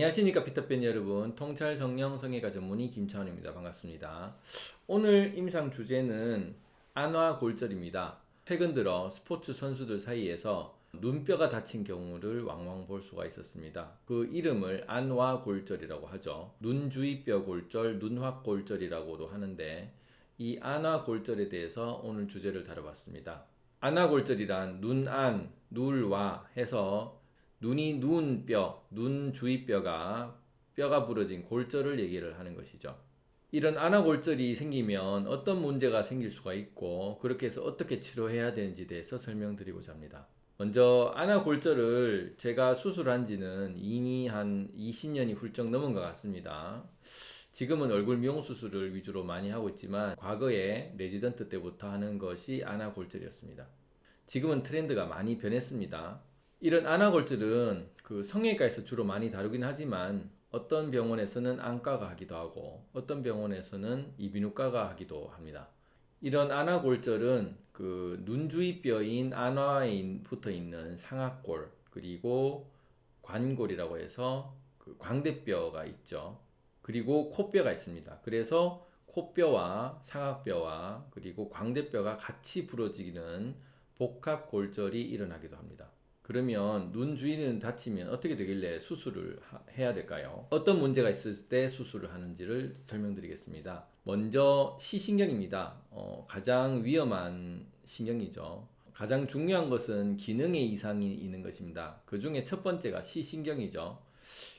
안녕하십니까 피터팬 여러분. 통찰 성령 성애가 전문의 김차원입니다. 반갑습니다. 오늘 임상 주제는 안화골절입니다. 최근 들어 스포츠 선수들 사이에서 눈뼈가 다친 경우를 왕왕 볼 수가 있었습니다. 그 이름을 안화골절이라고 하죠. 눈주위뼈 골절 눈확골절이라고도 하는데 이 안화골절에 대해서 오늘 주제를 다뤄봤습니다. 안화골절이란 눈안, 눌와 해서 눈이 누운 뼈, 눈 주위 뼈가 뼈가 부러진 골절을 얘기를 하는 것이죠. 이런 안와골절이 생기면 어떤 문제가 생길 수가 있고 그렇게 해서 어떻게 치료해야 되는지 대해서 설명드리고자 합니다. 먼저 안와골절을 제가 수술한 지는 이미 한 20년이 훌쩍 넘은 것 같습니다. 지금은 얼굴 미용 수술을 위주로 많이 하고 있지만 과거에 레지던트 때부터 하는 것이 안와골절이었습니다. 지금은 트렌드가 많이 변했습니다. 이런 안아골절은 그 성형외과에서 주로 많이 다루긴 하지만 어떤 병원에서는 안과가 하기도 하고 어떤 병원에서는 이비인후과가 하기도 합니다. 이런 안아골절은 그 눈주위 뼈인 안화에 붙어 있는 상악골 그리고 관골이라고 해서 그 광대뼈가 있죠. 그리고 코뼈가 있습니다. 그래서 코뼈와 상악뼈와 그리고 광대뼈가 같이 부러지는 복합골절이 일어나기도 합니다. 그러면 눈 주위는 다치면 어떻게 되길래 수술을 하, 해야 될까요? 어떤 문제가 있을 때 수술을 하는지를 설명드리겠습니다. 먼저 시신경입니다. 어, 가장 위험한 신경이죠. 가장 중요한 것은 기능의 이상이 있는 것입니다. 그 중에 첫 번째가 시신경이죠.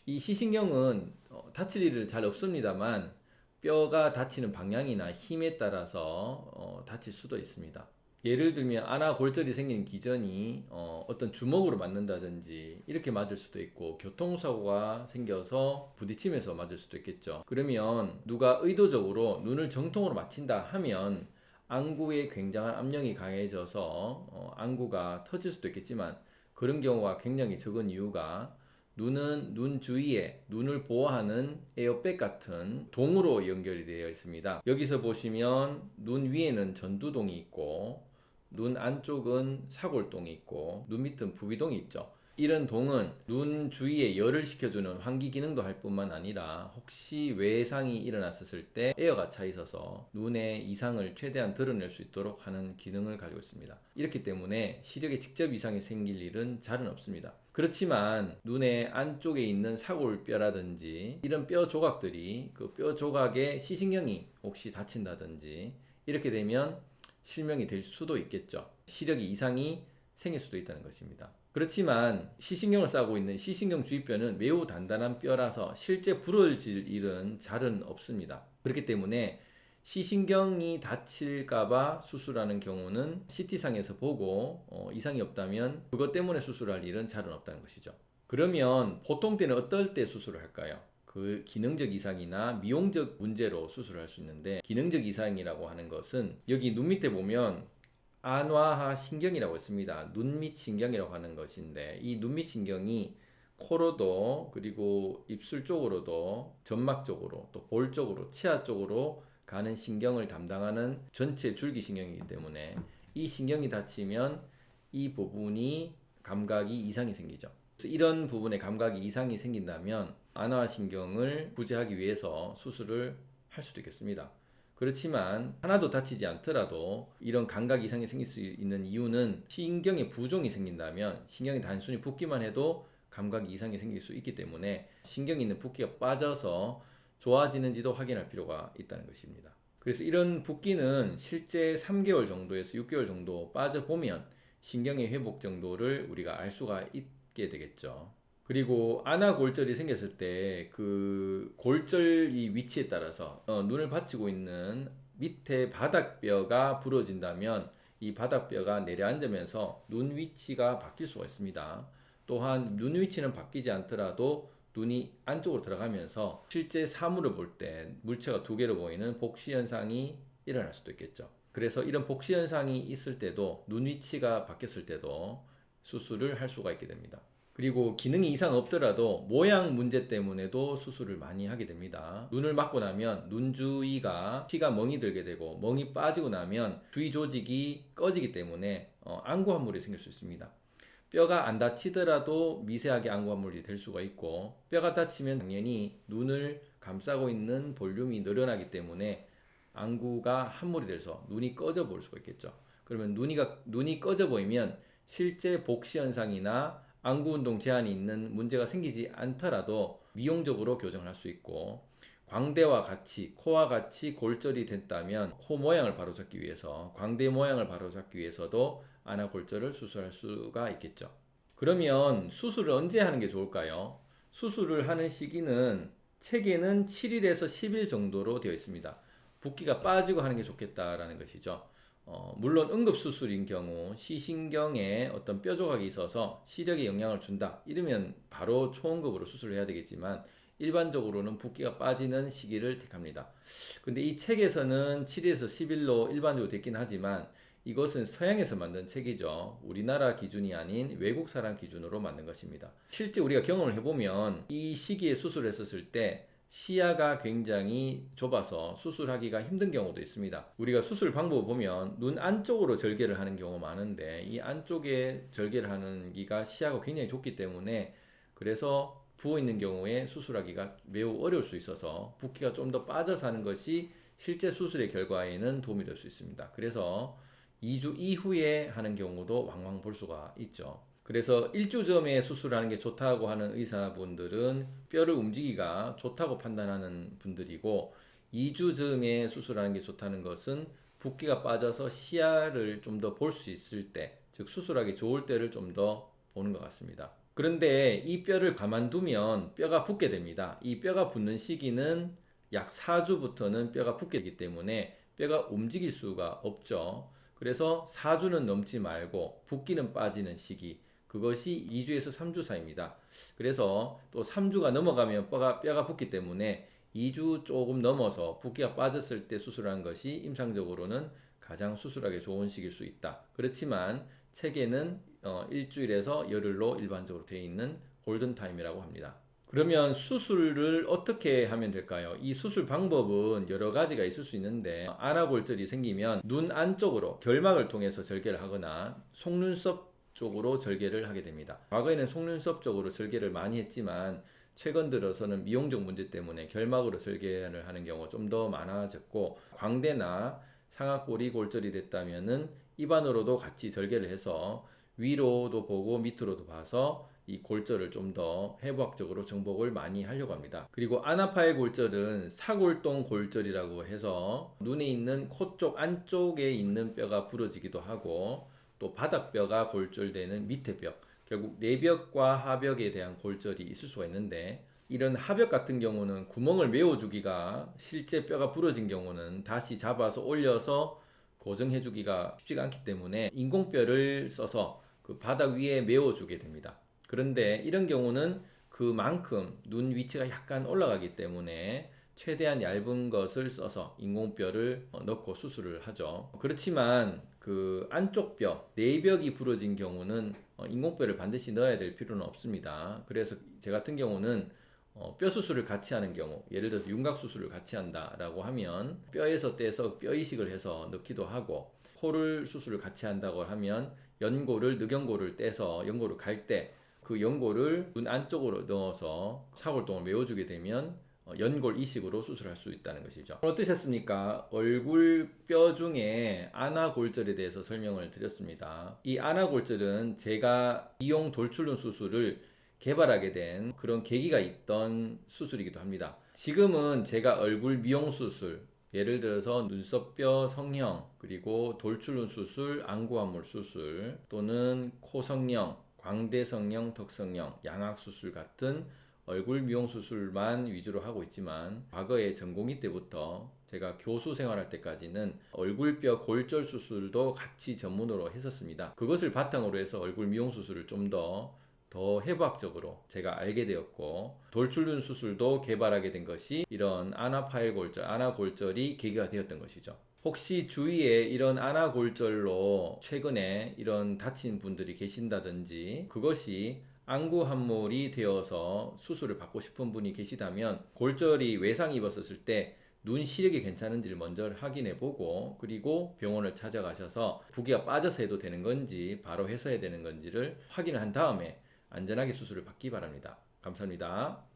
이 시신경은 어, 다칠 일을 잘 없습니다만 뼈가 다치는 방향이나 힘에 따라서 어, 다칠 수도 있습니다. 예를 들면 안아 골절이 생기는 기전이 어, 떤 주먹으로 맞는다든지 이렇게 맞을 수도 있고 교통사고가 생겨서 부딪히면서 맞을 수도 있겠죠. 그러면 누가 의도적으로 눈을 정통으로 맞힌다 하면 안구에 굉장한 압력이 강해져서 어, 안구가 터질 수도 있겠지만 그런 경우가 굉장히 적은 이유가 눈은 눈 주위에 눈을 보호하는 에어백 같은 동으로 연결이 되어 있습니다. 여기서 보시면 눈 위에는 전두동이 있고 눈 안쪽은 사골동이 있고 눈 밑은 부비동이 있죠. 이런 동은 눈 주위에 열을 식혀주는 환기 기능도 할 뿐만 아니라 혹시 외상이 일어났을 때 에어가 차 있어서 눈의 이상을 최대한 드러낼 수 있도록 하는 기능을 가지고 있습니다. 이렇기 때문에 시력에 직접 이상이 생길 일은 잘은 없습니다. 그렇지만 눈의 안쪽에 있는 사골뼈라든지 이런 뼈 조각들이 그 뼈 조각의 시신경이 혹시 다친다든지 이렇게 되면 실명이 될 수도 있겠죠. 시력이 이상이 생길 수도 있다는 것입니다. 그렇지만 시신경을 싸고 있는 시신경 주위뼈는 매우 단단한 뼈라서 실제 부러질 일은 잘은 없습니다. 그렇기 때문에 시신경이 다칠까봐 수술하는 경우는 CT상에서 보고 어, 이상이 없다면 그것 때문에 수술할 일은 잘은 없다는 것이죠. 그러면 보통 때는 어떨 때 수술을 할까요? 그 기능적 이상이나 미용적 문제로 수술할 수 있는데 기능적 이상이라고 하는 것은 여기 눈 밑에 보면 안화하 신경이라고 있습니다. 눈 밑 신경이라고 하는 것인데 이 눈 밑 신경이 코로도 그리고 입술 쪽으로도 점막 쪽으로 또 볼 쪽으로 치아 쪽으로 가는 신경을 담당하는 전체 줄기 신경이기 때문에 이 신경이 다치면 이 부분이 감각이 이상이 생기죠. 이런 부분에 감각이 이상이 생긴다면 안화신경을 구제하기 위해서 수술을 할 수도 있겠습니다. 그렇지만 하나도 다치지 않더라도 이런 감각 이상이 생길 수 있는 이유는 신경에 부종이 생긴다면 신경이 단순히 붓기만 해도 감각 이상이 생길 수 있기 때문에 신경이 있는 붓기가 빠져서 좋아지는지도 확인할 필요가 있다는 것입니다. 그래서 이런 붓기는 실제 3개월 정도에서 6개월 정도 빠져보면 신경의 회복 정도를 우리가 알 수가 있게 되겠죠. 그리고 안아골절이 생겼을 때 그 골절 이 위치에 따라서 어, 눈을 받치고 있는 밑에 바닥뼈가 부러진다면 이 바닥뼈가 내려앉으면서 눈 위치가 바뀔 수가 있습니다. 또한 눈 위치는 바뀌지 않더라도 눈이 안쪽으로 들어가면서 실제 사물을 볼 때 물체가 두 개로 보이는 복시 현상이 일어날 수도 있겠죠. 그래서 이런 복시 현상이 있을 때도 눈 위치가 바뀌었을 때도 수술을 할 수가 있게 됩니다. 그리고 기능이 이상 없더라도 모양 문제 때문에도 수술을 많이 하게 됩니다. 눈을 맞고 나면 눈 주위가 피가 멍이 들게 되고 멍이 빠지고 나면 주위 조직이 꺼지기 때문에 어, 안구 함물이 생길 수 있습니다. 뼈가 안 다치더라도 미세하게 안구 함몰이 될 수가 있고 뼈가 다치면 당연히 눈을 감싸고 있는 볼륨이 늘어나기 때문에 안구가 함몰이 돼서 눈이 꺼져 보일 수가 있겠죠. 그러면 눈이가 눈이 꺼져 보이면 실제 복시 현상이나 안구 운동 제한이 있는 문제가 생기지 않더라도 미용적으로 교정을 할 수 있고 광대와 같이 코와 같이 골절이 됐다면 코 모양을 바로잡기 위해서 광대 모양을 바로잡기 위해서도 안아골절을 수술할 수가 있겠죠. 그러면 수술을 언제 하는 게 좋을까요? 수술을 하는 시기는 책에는 7일에서 10일 정도로 되어 있습니다. 붓기가 빠지고 하는 게 좋겠다라는 것이죠. 어, 물론 응급수술인 경우 시신경에 어떤 뼈 조각이 있어서 시력에 영향을 준다 이러면 바로 초응급으로 수술을 해야 되겠지만 일반적으로는 붓기가 빠지는 시기를 택합니다. 근데 이 책에서는 7일에서 10일로 일반적으로 됐긴 하지만 이것은 서양에서 만든 책이죠. 우리나라 기준이 아닌 외국 사람 기준으로 만든 것입니다. 실제 우리가 경험을 해보면 이 시기에 수술했었을 때 시야가 굉장히 좁아서 수술하기가 힘든 경우도 있습니다. 우리가 수술 방법을 보면 눈 안쪽으로 절개를 하는 경우가 많은데 이 안쪽에 절개를 하는 기가 시야가 굉장히 좁기 때문에 그래서 부어 있는 경우에 수술하기가 매우 어려울 수 있어서 붓기가 좀 더 빠져서 하는 것이 실제 수술의 결과에는 도움이 될 수 있습니다. 그래서 2주 이후에 하는 경우도 왕왕 볼 수가 있죠. 그래서 1주 전에 수술하는 게 좋다고 하는 의사분들은 뼈를 움직이기가 좋다고 판단하는 분들이고 2주 전에 수술하는 게 좋다는 것은 붓기가 빠져서 시야를 좀 더 볼 수 있을 때, 즉 수술하기 좋을 때를 좀 더 보는 것 같습니다. 그런데 이 뼈를 가만두면 뼈가 붓게 됩니다. 이 뼈가 붓는 시기는 약 4주부터는 뼈가 붓게 되기 때문에 뼈가 움직일 수가 없죠. 그래서 4주는 넘지 말고 붓기는 빠지는 시기 그것이 2주에서 3주 사이입니다. 그래서 또 3주가 넘어가면 뼈가, 뼈가 붓기 때문에 2주 조금 넘어서 붓기가 빠졌을 때 수술한 것이 임상적으로는 가장 수술하기 좋은 시기일 수 있다. 그렇지만 책에는 어, 일주일에서 열흘로 일반적으로 되어 있는 골든타임이라고 합니다. 그러면 수술을 어떻게 하면 될까요? 이 수술 방법은 여러 가지가 있을 수 있는데 안아골절이 생기면 눈 안쪽으로 결막을 통해서 절개를 하거나 속눈썹 쪽으로 절개를 하게 됩니다. 과거에는 속눈썹 쪽으로 절개를 많이 했지만 최근 들어서는 미용적 문제 때문에 결막으로 절개를 하는 경우가 좀 더 많아졌고 광대나 상악골이 골절이 됐다면 은 입안으로도 같이 절개를 해서 위로도 보고 밑으로도 봐서 이 골절을 좀 더 해부학적으로 정복을 많이 하려고 합니다. 그리고 아나파의 골절은 사골동 골절이라고 해서 눈에 있는 코 쪽 안쪽에 있는 뼈가 부러지기도 하고 또 바닥뼈가 골절되는 밑에 뼈 결국 내벽과 하벽에 대한 골절이 있을 수가 있는데 이런 하벽 같은 경우는 구멍을 메워주기가 실제 뼈가 부러진 경우는 다시 잡아서 올려서 고정해주기가 쉽지가 않기 때문에 인공뼈를 써서 그 바닥 위에 메워주게 됩니다. 그런데 이런 경우는 그만큼 눈 위치가 약간 올라가기 때문에 최대한 얇은 것을 써서 인공뼈를 어, 넣고 수술을 하죠. 그렇지만 그 안쪽 뼈, 내벽이 부러진 경우는 어, 인공뼈를 반드시 넣어야 될 필요는 없습니다. 그래서 제 같은 경우는 어, 뼈 수술을 같이 하는 경우, 예를 들어서 윤곽 수술을 같이 한다 라고 하면 뼈에서 떼서 뼈 이식을 해서 넣기도 하고 코를 수술을 같이 한다고 하면 연골을 늑연골을 떼서 연골을 갈 때 그 연골을 눈 안쪽으로 넣어서 사골동을 메워주게 되면 어, 연골 이식으로 수술할 수 있다는 것이죠. 어떠셨습니까? 얼굴 뼈 중에 아나골절에 대해서 설명을 드렸습니다. 이 아나골절은 제가 이용 돌출눈 수술을 개발하게 된 그런 계기가 있던 수술이기도 합니다. 지금은 제가 얼굴 미용 수술, 예를 들어서 눈썹뼈 성형, 그리고 돌출눈 수술, 안구함몰 수술, 또는 코 성형, 광대 성형, 턱 성형, 양악 수술 같은 얼굴 미용 수술만 위주로 하고 있지만 과거에 전공의 때부터 제가 교수 생활할 때까지는 얼굴뼈 골절 수술도 같이 전문으로 했었습니다. 그것을 바탕으로 해서 얼굴 미용 수술을 좀더더 해부학적으로 제가 알게 되었고 돌출눈 수술도 개발하게 된 것이 이런 아나파일 골절, 아나골절이 계기가 되었던 것이죠. 혹시 주위에 이런 아나골절로 최근에 이런 다친 분들이 계신다든지 그것이 안구 함몰이 되어서 수술을 받고 싶은 분이 계시다면 골절이 외상 입었을 때 눈 시력이 괜찮은지를 먼저 확인해 보고 그리고 병원을 찾아가셔서 부기가 빠져서 해도 되는 건지 바로 해서 해야 되는 건지를 확인을 한 다음에 안전하게 수술을 받기 바랍니다. 감사합니다.